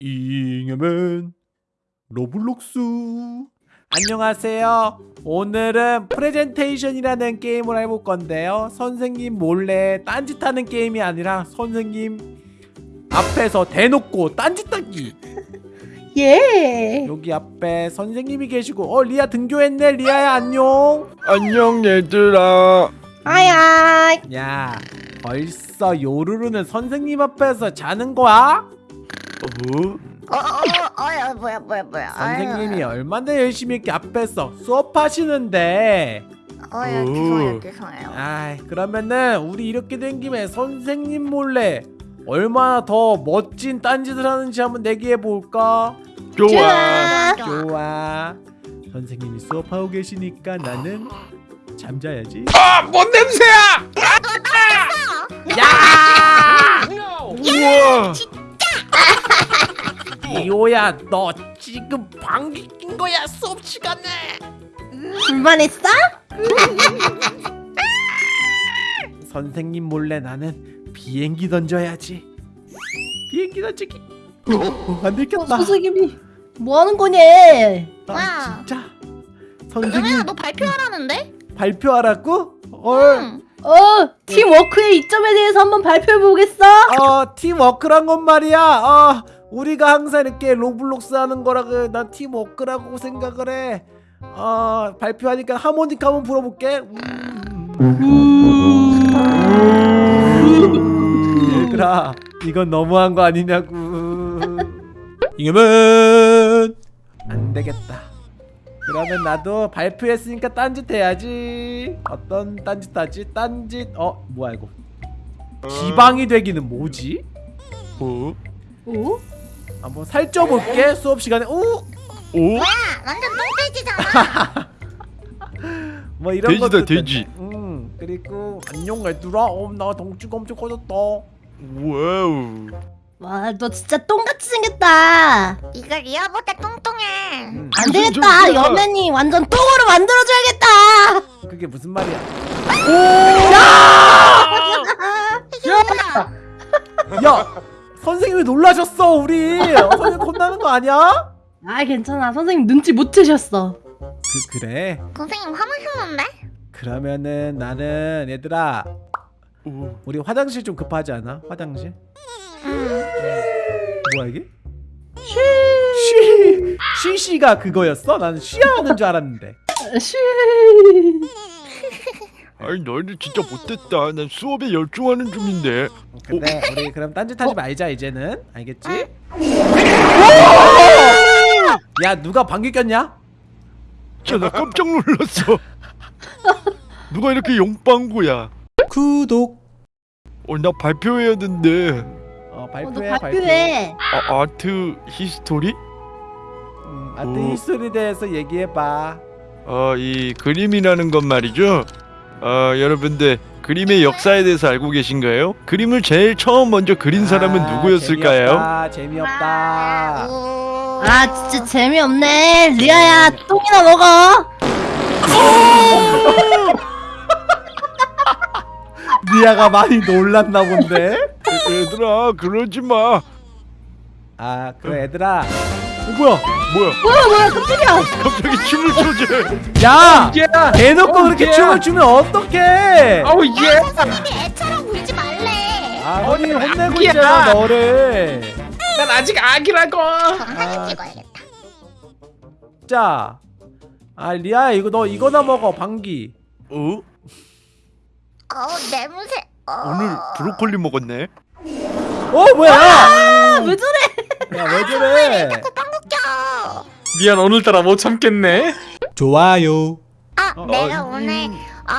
잉여맨 Roblox. 안녕하세요. 오늘은 프레젠테이션이라는 게임을 해볼 건데요. 선생님 몰래 딴짓하는 게임이 아니라 선생님 앞에서 대놓고 딴짓하기. 예. 여기 앞에 선생님이 계시고 어 리아 등교했네. 리아야 안녕. 안녕 얘들아. 아야. 야 벌써 요루루는 선생님 앞에서 자는 거야? 어? 어, 어, 어, 어, 뭐야, 뭐야, 뭐야. 선생님이 얼마나 열심히 이렇게 앞에서 수업하시는데. 어, 예, 죄송해요, 죄송해요. 아이 그러면은 우리 이렇게 된 김에 선생님 몰래 얼마나 더 멋진 딴짓을 하는지 한번 내기해 볼까? 좋아. 좋아. 선생님이 수업하고 계시니까 나는 잠자야지. 아 뭔 냄새야? 우와 이호야 너 지금 방귀 낀 거야 수업 시간에 불만했어? 선생님 몰래 나는 비행기 던져야지 비행기 던지기 어, 안 들켰다 선생님이 뭐 하는 거냐? 아, 와. 진짜 선생님 너 발표하라는데? 발표하라고? 헐 응. 어, 팀워크의 이점에 대해서 한번 발표해 보겠어? 어 팀워크란 건 말이야. 어 우리가 항상 이렇게 Roblox 하는 거라고 난 팀워크라고 생각을 해 어 발표하니까 하모니카 한번 불어볼게. 음. 얘들아 이건 너무한 거 아니냐고. 이겨면 안 되겠다 그러면 나도 발표했으니까 딴짓 해야지 어떤 딴짓 하지 딴짓 어 뭐야 이거 기방이 되기는 뭐지? 어? 오? 한번 살쪄볼게 수업 시간에 오! 오? 야 완전 똥돼지잖아 뭐 이런 돼지다, 것도 돼지. 있던데. 음 그리고 안녕 얘들아 어 나 덩치가 엄청 커졌다 와우 와, 너 진짜 똥같이 생겼다. 이거 리아보다 똥똥해 음, 안 무슨 되겠다. 소리야? 여맨이 완전 똥으로 만들어줘야겠다. 그게 무슨 말이야 야 선생님이 놀라셨어 우리 어, 선생님 혼나는 거 아니야? 아, 괜찮아. 선생님 눈치 못 채셨어. 그 그래 선생님 화나셨는데? 그러면은 나는 얘들아 오. 우리 화장실 좀 급하지 않아? 화장실? 응. 뭐야 이게? 쉬. 쉬쉬가 그거였어? 나는 쉬하는 줄 알았는데. 쉬. 아니 너희들 진짜 못됐다. 난 수업에 열중하는 중인데. 근데 우리 그럼 딴짓하지 말자 이제는. 알겠지? 야 누가 방귀 꼈냐? 진짜 나 깜짝 놀랐어. 누가 이렇게 용빵구야? 구독. 어 나 발표해야 된대 어 어, 너 발표해 발표해. 아, art history? 음, 아트 오. history에 대해서 얘기해봐 어, 이 그림이라는 건 말이죠. 어, 여러분들 그림의 역사에 대해서 알고 계신가요? 그림을 제일 처음 먼저 그린 사람은 아, 누구였을까요? 재미없다, 재미없다 오. 아, 진짜 재미없네. 리아야, 똥이나 먹어. 니아가 많이 놀랐나 본데? 얘들아 그러지 마. 아 그래 얘들아 어, 뭐야 뭐야? 뭐야, 뭐야, 깜짝이야. 갑자기 춤을 춰지. 야! 야! 대놓고 어, 그렇게 야! 춤을 추면 어떡해 아우 야 예! 선생님이 애처럼 굴지 말래 아 선생님 혼내고 야! 있잖아 너를 난 아직 아기라고. 그럼 사진 찍어야겠다 자, 아 리아야 이거 너 이거나 먹어 방귀. 어? 어 냄새 어. 오늘 브로콜리 먹었네. 어 뭐야? 아, 왜 저래? 야 왜 저래? 자꾸 빵 껴. 미안 오늘따라 못 참겠네. 좋아요. 아 어, 내가 어, 오늘 어,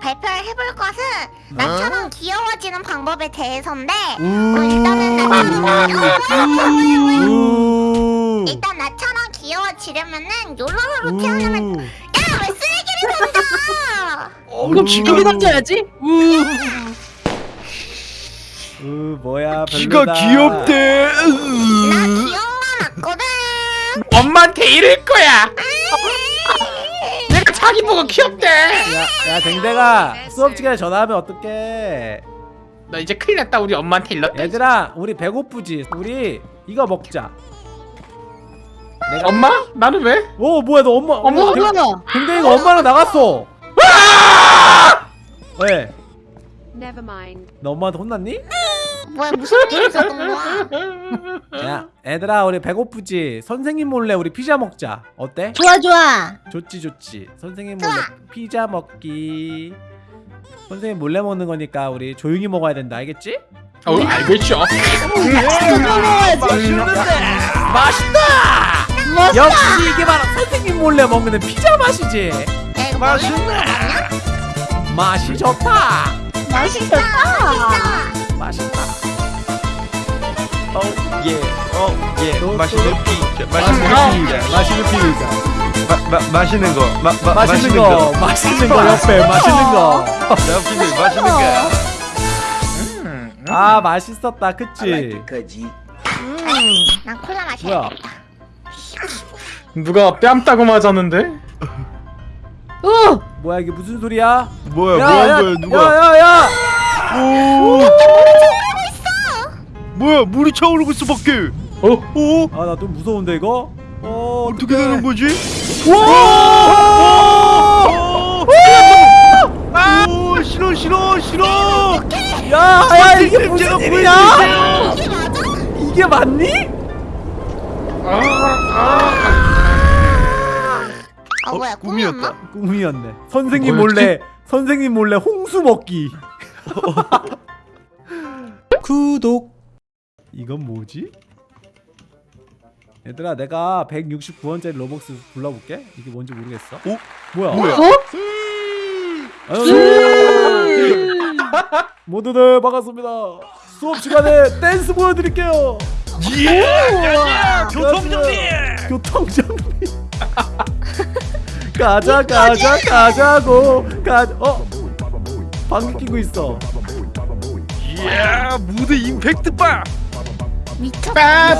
발표를 해볼 것은 나처럼 귀여워지는 방법에 대해서인데 어, 일단은 나처럼. 일단 나처럼 귀여워지려면은 요로로로 태어나면 야왜 쓰레기를 던져 어, 그럼 비행기 던져야지. 우 뭐야 별로다. 귀엽대. 나건 맞거든 엄마한테 이럴 거야. 내가 자기 보고 귀엽대. 야, 야 댕댕아 수업 시간에 전화하면 어떡해? 너 이제 큰일 났다 우리 엄마한테 일렀다. 얘들아 우리 배고프지? 우리 이거 먹자 내가 엄마? 나는 왜? 어 뭐야 너 엄마 어머, 어, 이거 엄마랑 나갔어 왜? Never mind. 너 엄마한테 혼났니? 뭐야 무슨 일이 있었던 거야? 야 애들아 우리 배고프지? 선생님 몰래 우리 피자 먹자 어때? 좋아 좋아. 좋지 좋지 선생님 몰래 피자 먹기 선생님 몰래 먹는 거니까 우리 조용히 먹어야 된다 알겠지? 어 알겠죠. 맛있다! 멋있다. 역시 이게 바로 선생님 몰래 먹는 피자 맛이지 맛있네. 맛이 좋다 맛있다. 맛있다 어예 어예 또, 맛있는 또. 피자 맛있는 맛있는 피자 맛있는 피자 마, 마, 맛있는 거 마, 마, 맛있는 거 맛있는 거 옆에 맛있는 옆에 맛있는 거 거아 맛있었다 그치? 난 콜라 마셔. 뭐야 누가 뺨 따고 맞았는데? 어. 뭐야 이게 무슨 소리야? 뭐야 뭐한 거야 누가 야야야 오 뭐야 물이 차오르고 있어 밖에 어? 오아나 좀 무서운데 이거? 어 어떻게 되는 거지 와! 오 싫어 싫어 싫어 야, 야 이게 무슨 일이야? 이게 맞니? 아 뭐야 어, 꿈이었다 꿈이었나? 꿈이었네. 선생님? 몰래 선생님 몰래 홍수 먹기. 구독. 이건 뭐지? 얘들아 내가 169원짜리 로벅스 불러볼게. 이게 뭔지 모르겠어. 오? 뭐야? 뭐야? 아유, 모두들 반갑습니다. 수업 시간에 댄스 보여드릴게요. 예 교통정리. 교통정리. 가자 가자 가자고 가. 어? 방귀 끼고 있어. 예 무대 임팩트 봐 미쳤다.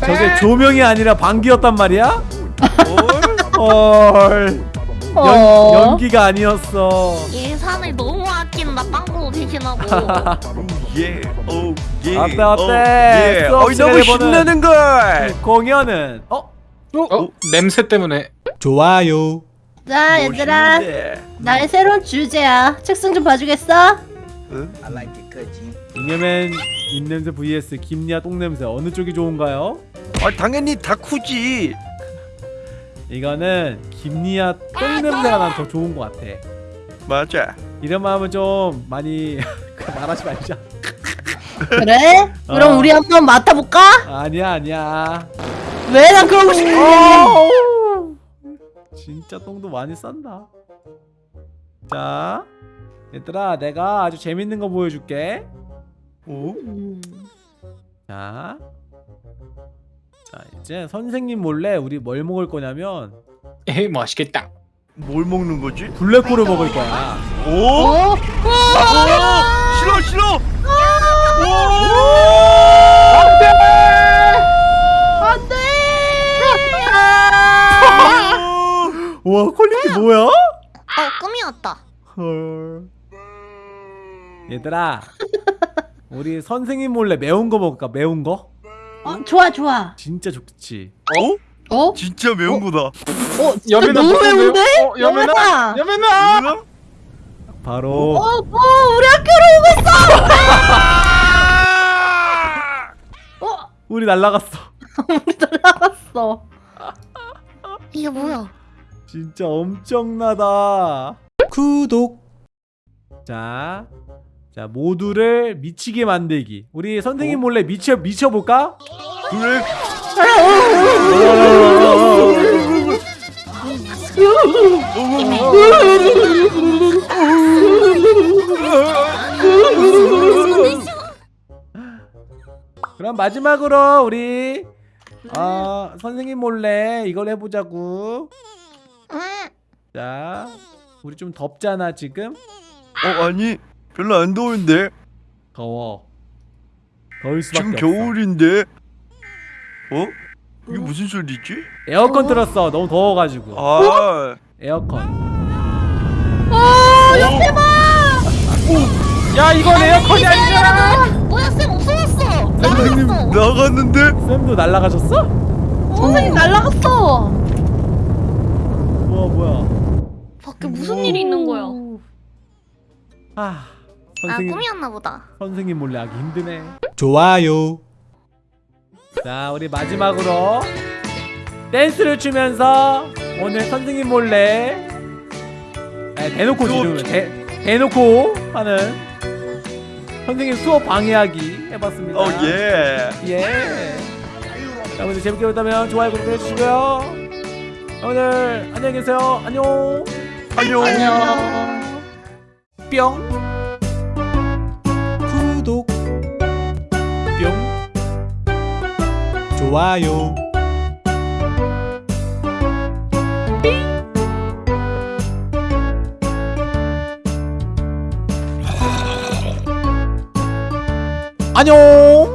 저게 조명이 아니라 방귀였단 말이야? 헐. 연, 어. 연기가 아니었어. 예산을 너무 아낀다 빵으로 대신하고. 예 오 예 어때, 어때? 수업 어이 시간에 너무 신나는 걸 공연은 어? 어? 냄새 때문에. 좋아요. 자 얘들아 나의 새로운 주제야. 책상 좀 봐주겠어? 이념엔 입냄새 vs 김리아 똥냄새 어느 쪽이 좋은가요? 아 당연히 다쿠지 이거는 김리아 똥냄새가 난 더 좋은 것 같아. 맞아 이런 마음은 좀 많이 말하지 말자. 그래? 그럼 어. 우리 한번 맡아볼까? 아니야 아니야. 왜 난 그러고 싶어? 진짜 똥도 많이 싼다. 자, 얘들아, 내가 아주 재밌는 거 보여줄게. 오? 음. 자, 자 이제 선생님 몰래 우리 뭘 먹을 거냐면 에이 맛있겠다. 뭘 먹는 거지? 블랙홀을 먹을 거야. 오? 어? 오! 싫어 싫어 안 와, 퀄리티 뭐야? 어 꿈이었다. 헐. 얘들아, 우리 선생님 몰래 매운 거 먹을까? 매운 거? 어, 좋아 좋아. 진짜 좋지. 어? 어? 진짜 매운 거다 어? 진짜 여민아 너무? 매운데? 어! 여민아! 뭐야? 바로 어, 어, 우리 학교로 오고 있어! 어, 우리 날라갔어. 우리 날라갔어. 이게 뭐야? 진짜 엄청나다. 구독. 자, 자 모두를 미치게 만들기. 우리 선생님 몰래 미쳐 미쳐 볼까? 그래? 그럼 마지막으로 우리 어, 선생님 몰래 이걸 해보자고. 응. 자, 우리 좀 덥잖아 지금. 어 아니 별로 안 더운데 더워. 더울 수밖에 지금 없어. 겨울인데 어? 이게 무슨 소리지? 에어컨 틀었어. 너무 더워가지고. 아 에어컨. 어, 옆에 봐! 야 이건 에어컨이 아니잖아. 뭐야 쌤 없어졌어. 선생님 나갔는데? 쌤도 날라가셨어? 선생님 날라갔어. 뭐야 뭐야 밖에 무슨 일이 있는 거야? 아아 선생님 꿈이었나 보다 선생님 몰래 하기 힘드네 좋아요. 자 우리 마지막으로 댄스를 추면서 오늘 선생님 몰래 아, 대놓고 지금 대, 대놓고 하는 선생님 수업 방해하기 해봤습니다 어 예. 예. 여러분들 재밌게 보셨다면 좋아요 구독 해주시고요 오늘 안녕히 계세요. 안녕. 안녕. 뿅. 구독, 뿅. 좋아요. 안녕